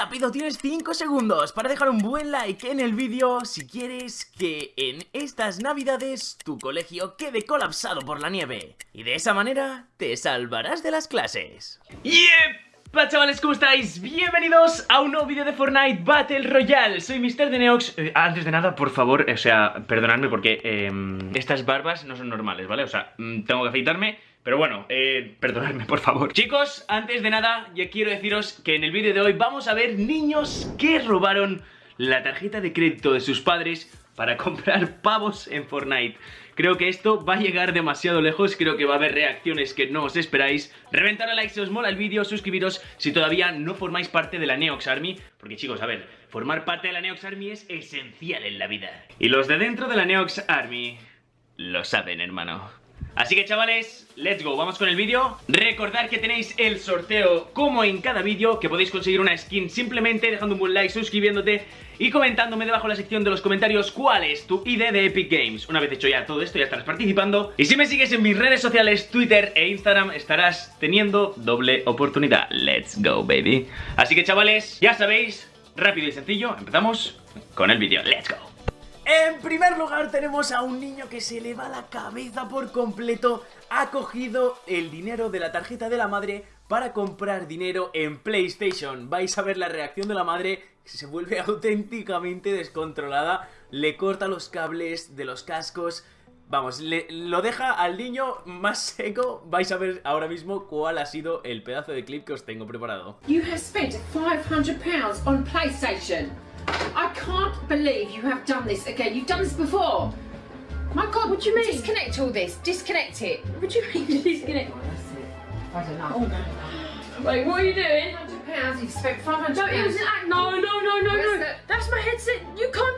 rápido, tienes 5 segundos para dejar un buen like en el vídeo si quieres que en estas navidades tu colegio quede colapsado por la nieve. Y de esa manera te salvarás de las clases. ¡Yepa chavales! ¿Cómo estáis? Bienvenidos a un nuevo vídeo de Fortnite Battle Royale Soy Mr. Deneox eh, Antes de nada, por favor, o sea, perdonadme porque eh, estas barbas no son normales, ¿vale? O sea, mm, tengo que afeitarme pero bueno, eh, perdonadme por favor. Chicos, antes de nada, ya quiero deciros que en el vídeo de hoy vamos a ver niños que robaron la tarjeta de crédito de sus padres para comprar pavos en Fortnite. Creo que esto va a llegar demasiado lejos, creo que va a haber reacciones que no os esperáis. Reventar a like si os mola el vídeo, suscribiros si todavía no formáis parte de la Neox Army Porque chicos, a ver, formar parte de la Neox Army es esencial en la vida. Y los de dentro de la Neox Army lo saben, hermano Así que chavales, let's go, vamos con el vídeo. Recordad que tenéis el sorteo como en cada vídeo Que podéis conseguir una skin simplemente dejando un buen like, suscribiéndote Y comentándome debajo en la sección de los comentarios cuál es tu ID de Epic Games. Una vez hecho ya todo esto ya estarás participando. Y si me sigues en mis redes sociales, Twitter e Instagram Estarás teniendo doble oportunidad. Let's go baby. Así que chavales, ya sabéis, rápido y sencillo, empezamos con el vídeo. Let's go en primer lugar tenemos a un niño que se le va la cabeza por completo. Ha cogido el dinero de la tarjeta de la madre para comprar dinero en PlayStation. Vais a ver la reacción de la madre se vuelve auténticamente descontrolada. Le corta los cables de los cascos. Vamos, le, lo deja al niño más seco. Vais a ver ahora mismo cuál ha sido el pedazo de clip que os tengo preparado. You have spent 500 pounds on PlayStation I can't believe you have done this again. You've done this before. My God, what do you mean? Disconnect all this. Disconnect it. What do you mean disconnect? Oh, I don't know. Oh, no. Wait, what are you doing? £500, You've spent 500 Don't use an act. No, no, no, no, no. The... That's my headset. You can't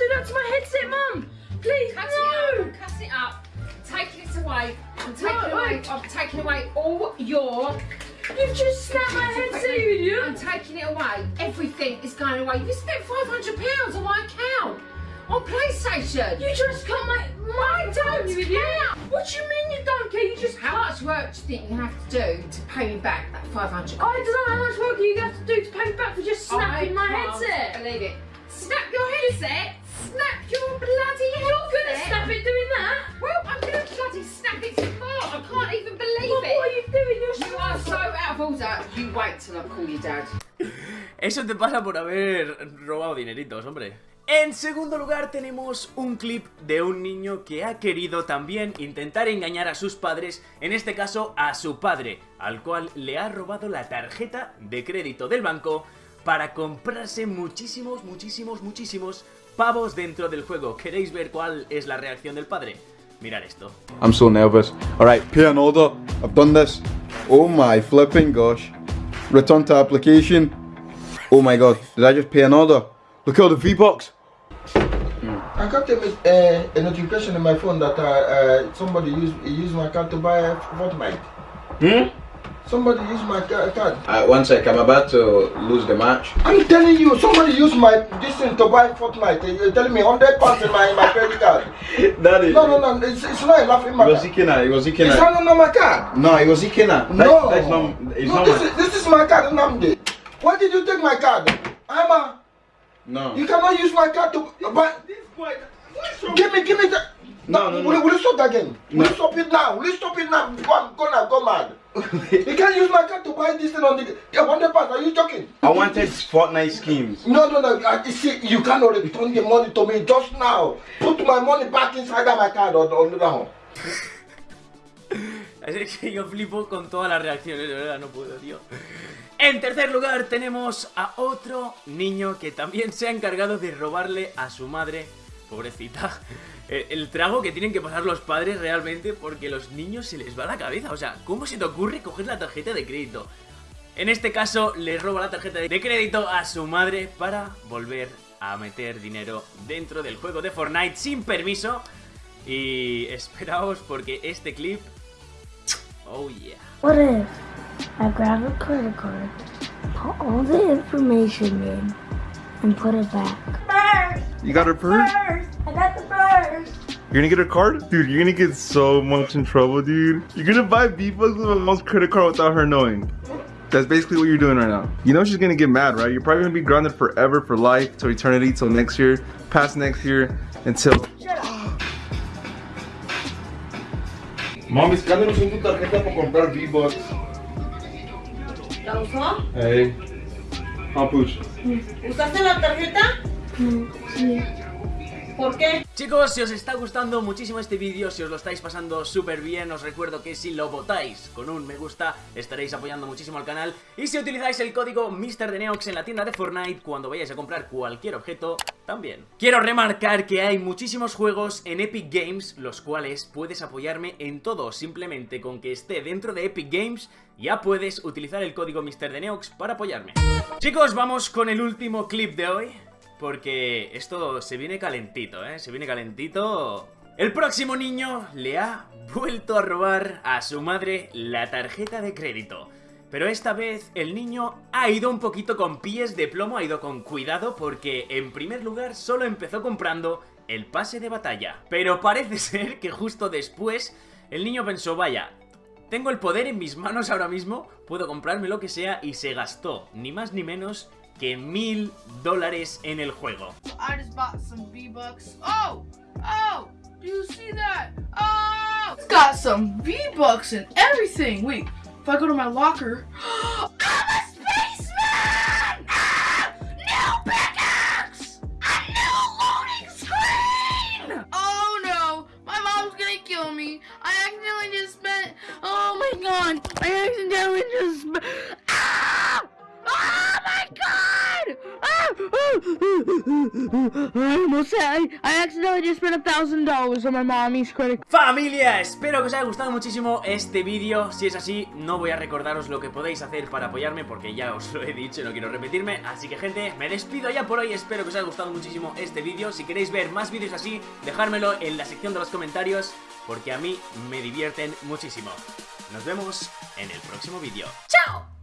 PlayStation. You just cut my... my I don't you idiot. What do you mean you don't care? You just How much work do you think you have to do to pay me back that 500 I don't know how much work you have to do to pay me back for just snapping I my headset. believe it. Snap your headset. Snap your bloody headset. You're going to snap it doing that? Well, I'm going to bloody snap it smart. I can't even believe well, it. What are you doing? You're you are so out of order. You wait till I call your dad. Eso te pasa por haber robado dineritos, hombre. En segundo lugar tenemos un clip de un niño que ha querido también intentar engañar a sus padres, en este caso a su padre, al cual le ha robado la tarjeta de crédito del banco para comprarse muchísimos, muchísimos, muchísimos pavos dentro del juego. ¿Queréis ver cuál es la reacción del padre? Mirar esto. I'm so nervous. Alright, pay an order. I've done this. Oh my flipping gosh. Return to application. Oh my god, did I just pay an order? Look at the V-Bucks. I got a, uh, a notification in my phone that uh, uh, somebody used, used my card to buy a Fortnite. Hmm? Somebody used my card. Uh, one sec, I'm about to lose the match. I'm telling you, somebody used my this thing to buy Fortnite. You're telling me 100 pounds in my, my credit card. Daddy. No, no, no, it's, it's not enough in my It was Ikena, it was Ikena. It's not on my card. No, it was Ikena. No. That's, that's not, it's no, not this, my... is, this is my card, Namdi. Why did you take my card? I'm a... No. You cannot use my card to buy... This boy... Give me, give me the... No, no, no. Will, will you stop that again? Will No. you stop it now? Will you stop it now? Go, on, go now, go mad. you can't use my card to buy this thing on the... Yeah, 100 pounds, are you joking? I wanted Fortnite schemes. No, no, no. I, see, you cannot return the money to me just now. Put my money back inside of my card or, or now. Es que yo flipo con todas las reacciones, de verdad, no puedo, tío. En tercer lugar tenemos a otro niño que también se ha encargado de robarle a su madre, pobrecita, el, el trago que tienen que pasar los padres realmente porque los niños se les va la cabeza. O sea, ¿cómo se te ocurre coger la tarjeta de crédito? En este caso, le roba la tarjeta de crédito a su madre para volver a meter dinero dentro del juego de Fortnite sin permiso. Y esperaos porque este clip... Oh yeah. What if I grab a credit card, put all the information in, and put it back? Purse! You got her purse? Purse! I got the purse! You're gonna get her card? Dude, you're gonna get so much in trouble, dude. You're gonna buy V-Bucks with my mom's credit card without her knowing. That's basically what you're doing right now. You know she's gonna get mad, right? You're probably gonna be grounded forever for life, till eternity, till next year, past next year, until. Mami, escándanos en tu tarjeta para comprar V-Bucks. ¿La usó? Hey. Papuch. ¿Usaste la tarjeta? Sí. ¿Por qué? Chicos, si os está gustando muchísimo este vídeo, si os lo estáis pasando súper bien, os recuerdo que si lo votáis con un me gusta, estaréis apoyando muchísimo al canal. Y si utilizáis el código MrDeneox en la tienda de Fortnite cuando vayáis a comprar cualquier objeto, también. Quiero remarcar que hay muchísimos juegos en Epic Games, los cuales puedes apoyarme en todo, simplemente con que esté dentro de Epic Games, ya puedes utilizar el código MrDeneox para apoyarme. Chicos, vamos con el último clip de hoy. Porque esto se viene calentito, ¿eh? Se viene calentito... El próximo niño le ha vuelto a robar a su madre la tarjeta de crédito. Pero esta vez el niño ha ido un poquito con pies de plomo, ha ido con cuidado porque en primer lugar solo empezó comprando el pase de batalla. Pero parece ser que justo después el niño pensó, vaya, tengo el poder en mis manos ahora mismo, puedo comprarme lo que sea y se gastó, ni más ni menos que mil dólares en el juego. I just bought some V-Bucks. Oh! Oh! Do you see that? Oh! It's got some V-Bucks and everything. Wait, if I go to my locker... I'm a spaceman! Ah! New pickaxe! A new loading screen! Oh no! My mom's gonna kill me. I accidentally just spent... Oh my god! I accidentally just I almost said I accidentally just spent a thousand dollars on my mommy's credit. Familia, espero que os haya gustado muchísimo este vídeo. Si es así, no voy a recordaros lo que podéis hacer para apoyarme Porque ya os lo he dicho, no quiero repetirme. Así que gente, me despido ya por hoy. Espero que os haya gustado muchísimo este vídeo. Si queréis ver más vídeos así, dejármelo en la sección de los comentarios Porque a mí me divierten muchísimo. Nos vemos en el próximo vídeo. ¡Chao!